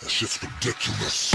That shit's ridiculous.